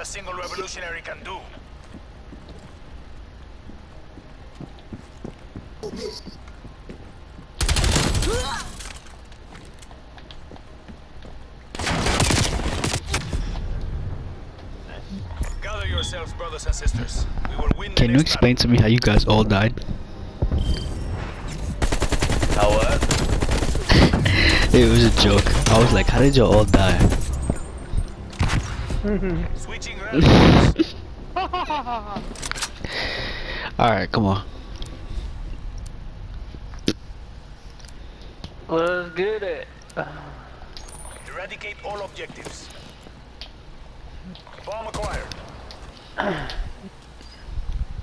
a single revolutionary can do. Gather yourselves, brothers and sisters. We will win Can you next explain to me how you guys all died? How what? Uh? It was a joke. I was like, how did you all die? Battle. Switching rallies. Alright, come on. Let's get it. Eradicate all objectives. Bomb acquired.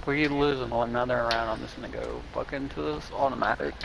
We losing another round. I'm just gonna go fucking to this automatic.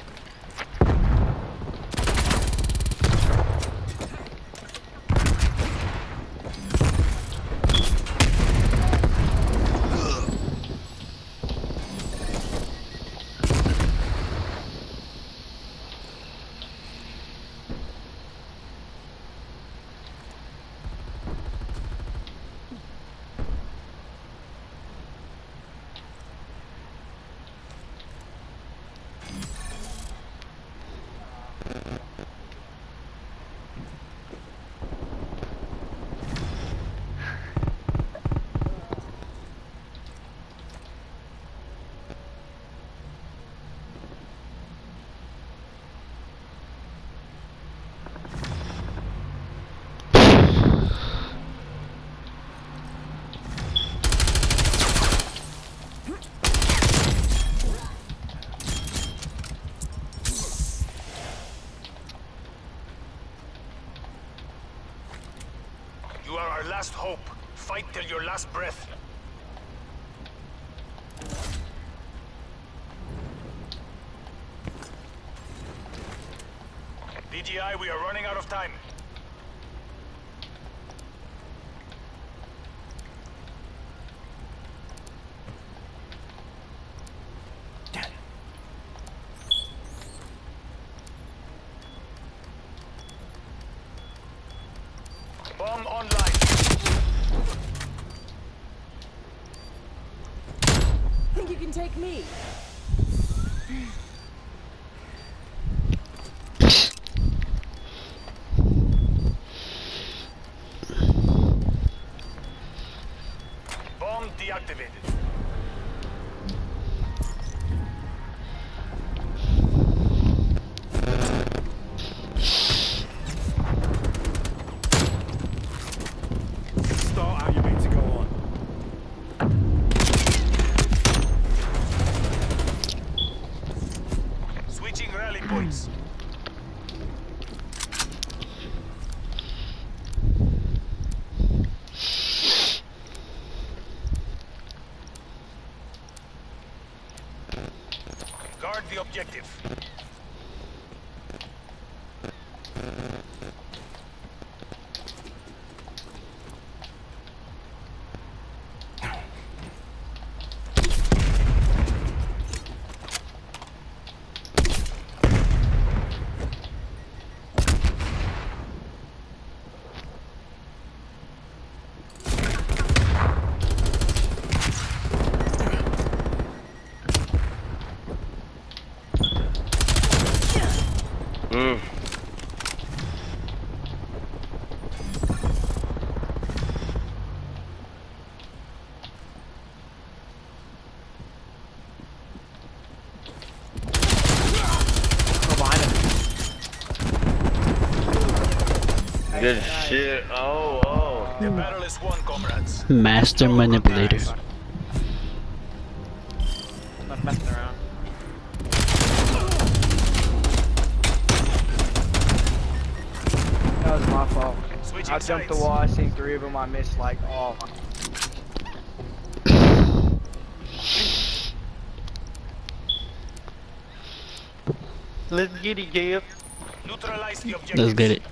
You are our last hope. Fight till your last breath. DGI, we are running out of time. Bomb online. Think you can take me? Guard the objective. Mm. Go behind him. Good shit. Oh, oh. The battle is won, comrades. Master manipulator. I'm not messing around. That was my fault. Switching I jumped the wall, I seen three of them, I missed like all. Let's get it, Gib. Neutralize the objective. Let's get it.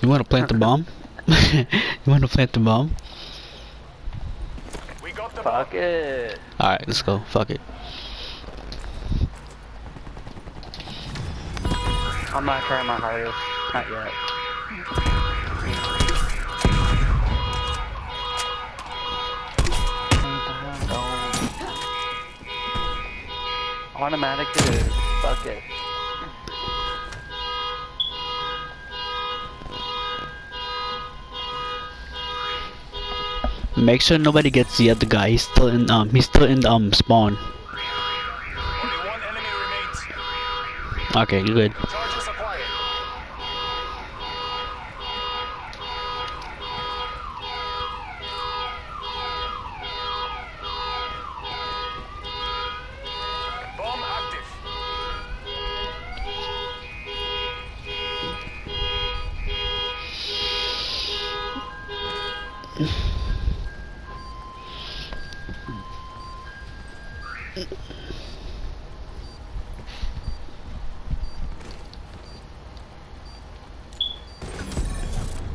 You want to plant the bomb? you want to plant the bomb? We got the Fuck bomb. it. All right, let's go. Fuck it. I'm not trying my hardest. Not yet. Automatic it is. Fuck it. Make sure nobody gets the other guy. He's still in um he's still in um spawn. Only one enemy remains. Okay, good.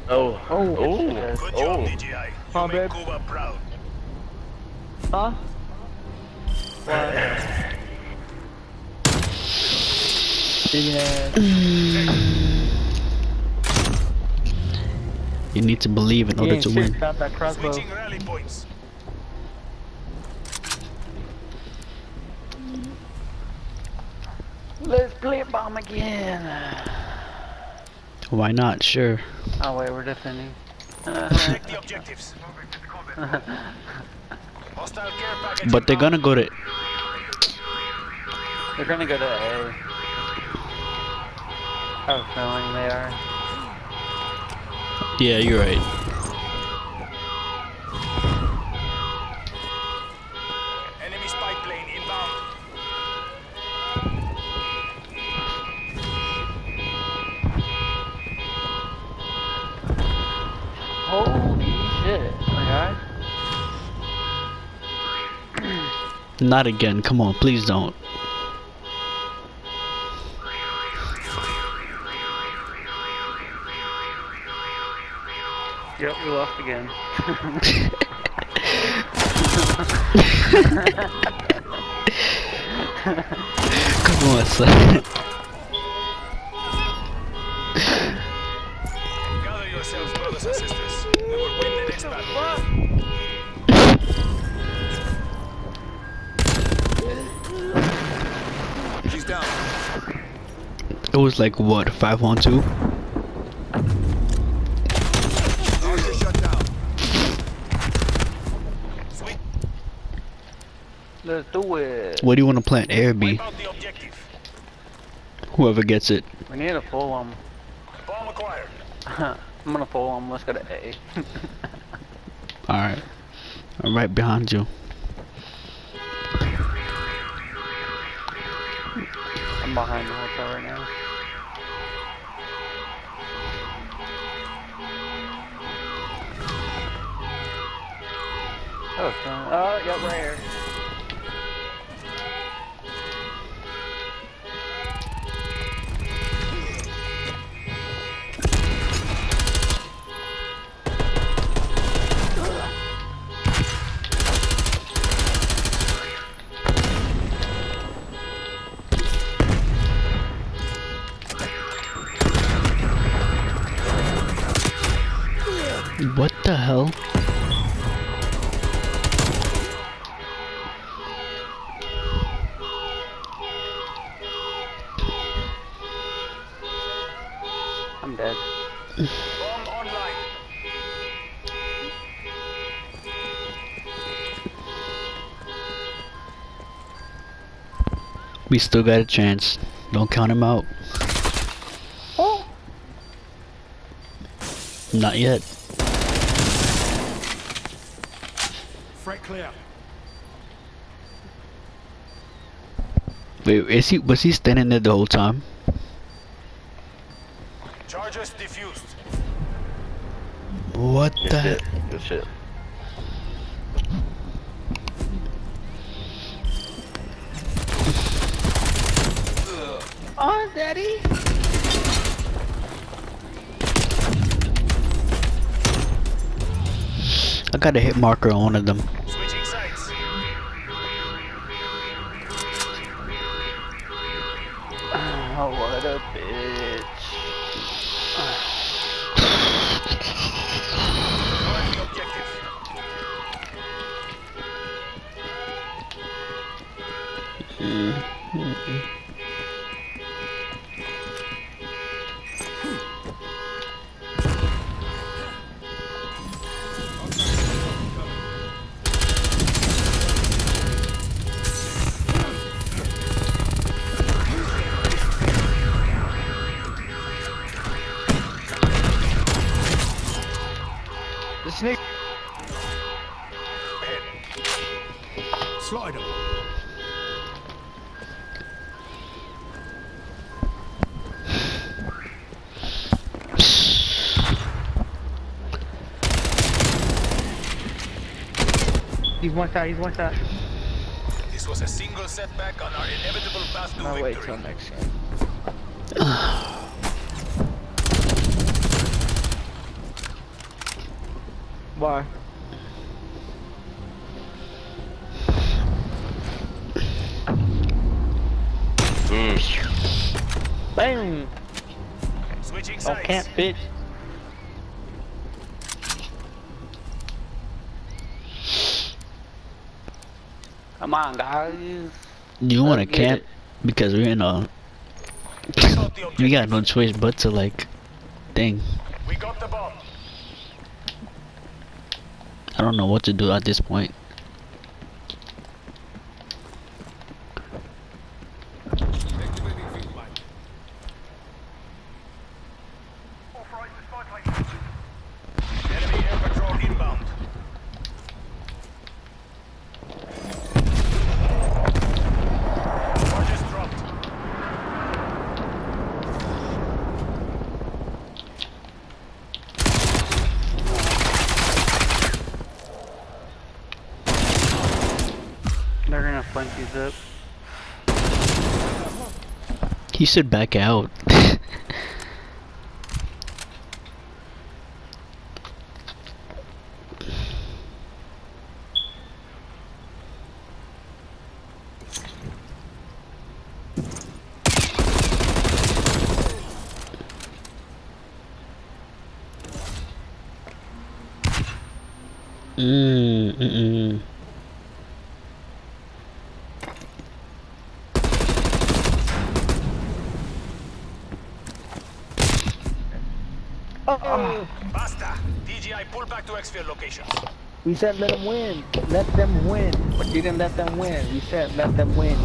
Oh. Oh, Oh. shit. Good Oh. job, DGI. You Huh, made babe? Cuba proud. Huh? What? Yeah. You need to believe in He order to win. about that crossbow. Switching rally points. Let's play bomb again. Why not? Sure. Oh wait, we're defending. Check the objectives. Hostile care package. But they're gonna go to They're gonna go to A. I have a feeling they are. Yeah, you're right. Not again. Come on, please don't. Yep, we lost again. Come on, son. It was like what, five on two? Target shut down. Sweet. Let's do it. What do you want to plant? A or B? Wipe out the objective. Whoever gets it. We need to pull them. Bomb acquired. I'm gonna pull them. Let's go to A. Alright. I'm right behind you. I'm behind the hotel right now. Oh, not- oh, yep, right here. We still got a chance. Don't count him out. Not yet. Threat clear. Wait, is he was he standing there the whole time? Charges diffused. What Good the shit. Good shit. Oh, daddy. I got a hit marker on one of them. Slide him. He's one shot. He's one shot. This was a single setback on our inevitable path to No wait victory. till next game. Why? Mm. Bam! Switching Oh, sides. can't bitch. Come on, guys. You want to camp it. because we're in a. We got no choice but to like, dang. We got the bomb. I don't know what to do at this point. Up. He should back out. Mm, mm, mm. Oh, DGI, pull back to we said let them win. Let them win. But you didn't let them win. We said let them win.